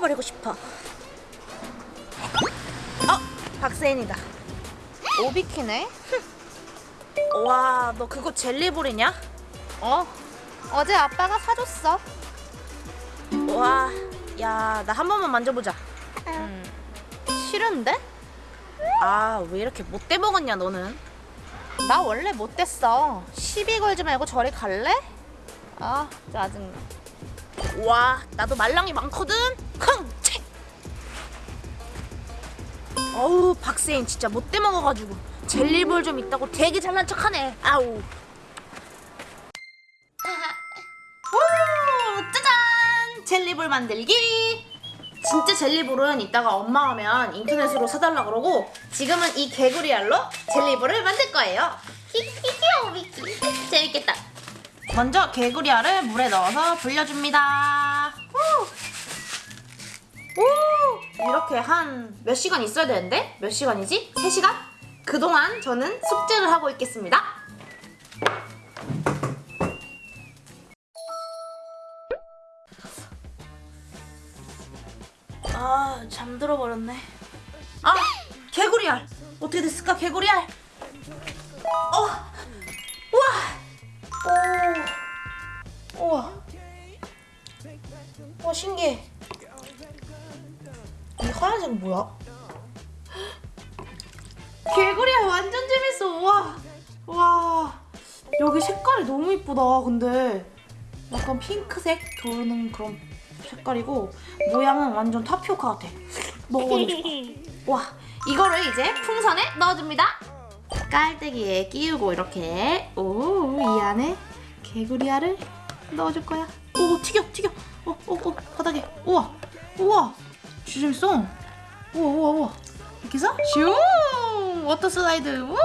삭제해버리고 싶어. 어, 박세인이다. 오비키네? 와, 너 그거 젤리볼이냐? 어. 어제 아빠가 사줬어. 와, 야, 나 한 번만 만져보자. 음, 싫은데? 아, 왜 이렇게 못돼 먹었냐, 너는? 나 원래 못됐어. 시비 걸지 말고 저리 갈래? 아, 짜증나. 와, 나도 말랑이 많거든. 흥, 채. 어우, 박세인 진짜 못돼 먹어가지고 젤리볼 좀 있다고 되게 잘난 척하네. 아우. 오, 짜잔! 젤리볼 만들기. 진짜 젤리볼은 이따가 엄마 오면 인터넷으로 사달라 그러고 지금은 이 개구리 알로 젤리볼을 만들 거예요. 히히히오 미키 재밌겠다. 먼저 개구리 알을 물에 넣어서 불려줍니다. 오! 이렇게 한 몇 시간 있어야 되는데? 몇 시간이지? 3시간? 그동안 저는 숙제를 하고 있겠습니다. 아, 잠들어 버렸네. 아, 개구리 알. 어떻게 됐을까, 개구리 알? 어, 우와, 오, 우와, 와 신기해. 이 하얀색 뭐야? 개구리 알 완전 재밌어. 우와, 와, 여기 색깔이 너무 이쁘다. 근데 약간 핑크색 도는 그런 색깔이고 모양은 완전 타피오카 같아. 먹어보고 싶어. 와, 이거를 이제 풍선에 넣어줍니다. 깔때기에 끼우고 이렇게 오, 이 안에 개구리알을 넣어줄 거야. 오, 튀겨, 튀겨. 어, 어, 어, 바닥에. 우와, 우와, 진짜 재밌어. 우와, 우와, 우와. 이렇게 해서 슝! 워터 슬라이드. 우와,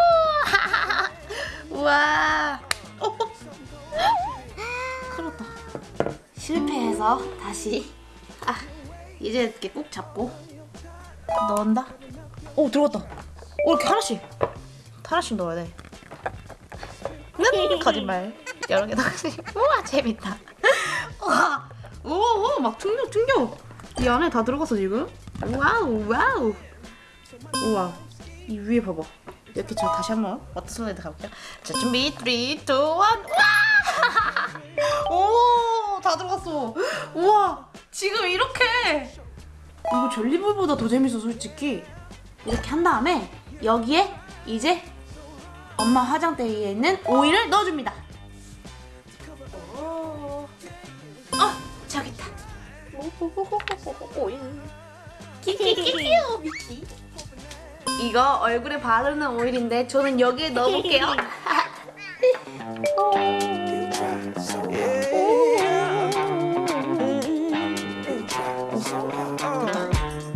우와. 어, 어. 큰일 났다. 실패해서 다시 아 이제 이렇게 꾹 잡고 넣는다. 오 들어갔다. 오 이렇게 하나씩 하나씩 넣어야 돼. 는 거짓말. 여러 개 넣어야지. 우와 재밌다. 우와 오막 충격 충격. 이 안에 다 들어갔어 지금. 와우 와우. 우와 이 위에 봐봐. 이렇게 저 다시 한번 워터 슬라이드 가볼게요. 자 준비 3, 2, 1 우와! 오, 다 들어갔어. 우와, 지금 이렇게. 이거 젤리볼보다 더 재밌어, 솔직히. 이렇게 한 다음에 여기에 이제 엄마 화장대에 있는 오일을 넣어줍니다. 키키키키오 미키. 이거 얼굴에 바르는 오일인데 저는 여기에 넣어볼게요.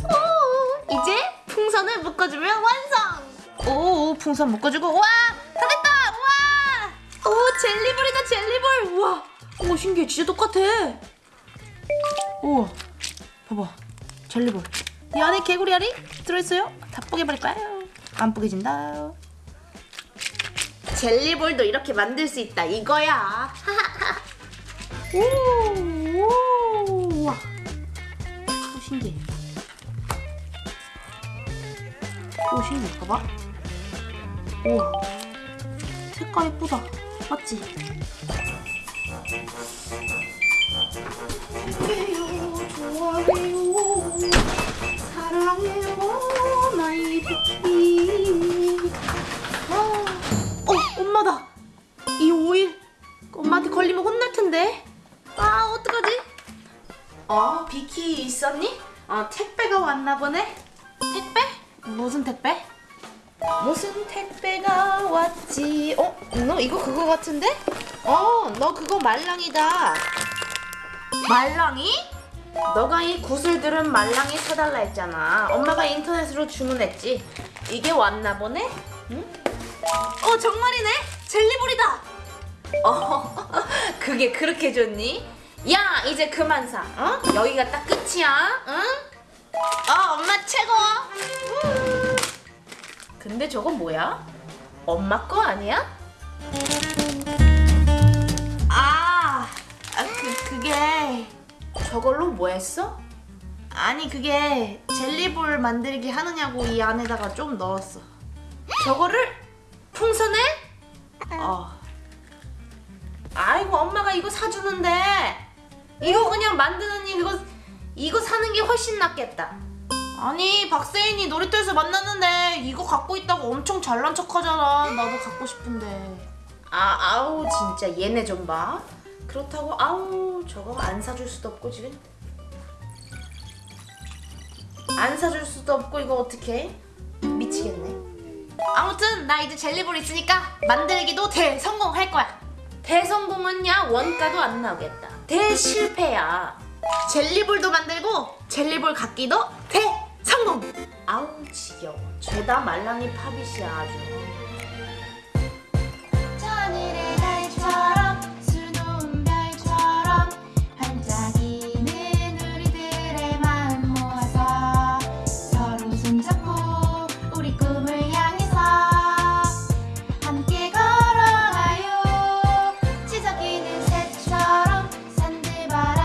오, 이제 풍선을 묶어주면 완성! 오, 풍선 묶어주고, 와! 다 됐다! 와! 오, 젤리볼이다, 젤리볼! 우와! 오, 신기해. 진짜 똑같아. 우와, 봐봐. 젤리볼. 이 안에 개구리 알이 들어있어요. 다 뽀개버릴 거예요. 안 뽀개진다. 젤리볼도 이렇게 만들 수 있다. 이거야. 오, 오, 우와. 오, 신기해. 오, 신기해. 봐봐. 우와. 색깔 예쁘다. 맞지? 좋아요, 좋아요. 사랑해요, 나의 비키. 아, 어, 엄마다. 이 오일 엄마한테 걸리면 혼날 텐데. 아, 어떡하지? 어, 비키 있었니? 어, 택배가 왔나 보네. 택배? 무슨 택배? 무슨 택배가 왔지? 어, 너 이거 그거 같은데? 어, 너 그거 말랑이다. 말랑이? 너가 이 구슬들은 말랑이 사달라 했잖아. 엄마가 인터넷으로 주문했지. 이게 왔나 보네? 응? 어, 정말이네? 젤리볼이다! 어, 그게 그렇게 좋니? 야, 이제 그만 사. 어? 여기가 딱 끝이야. 응? 어, 엄마 최고! 우. 근데 저건 뭐야? 엄마 거 아니야? 그, 그게 저걸로 뭐 했어? 아니 그게 젤리볼 만들기 하느냐고 이 안에다가 좀 넣었어. 저거를 풍선에? 어. 아이고 엄마가 이거 사주는데 이거 그냥 만드는 이거 이거 사는 게 훨씬 낫겠다. 아니 박세인이 놀이터에서 만났는데 이거 갖고 있다고 엄청 잘난 척하잖아. 나도 갖고 싶은데. 아 아우 진짜 얘네 좀 봐. 그렇다고 아우 저거 안 사줄 수도 없고 지금. 안 사줄 수도 없고 이거 어떻게? 미치겠네. 아무튼 나 이제 젤리볼 있으니까 만들기도 대성공할 거야. 대성공은야 원가도 안 나오겠다. 대실패야. 젤리볼도 만들고 젤리볼 갖기도 대성공. 아우 지겨워. 죄다 말랑이 팝잇이야 아주.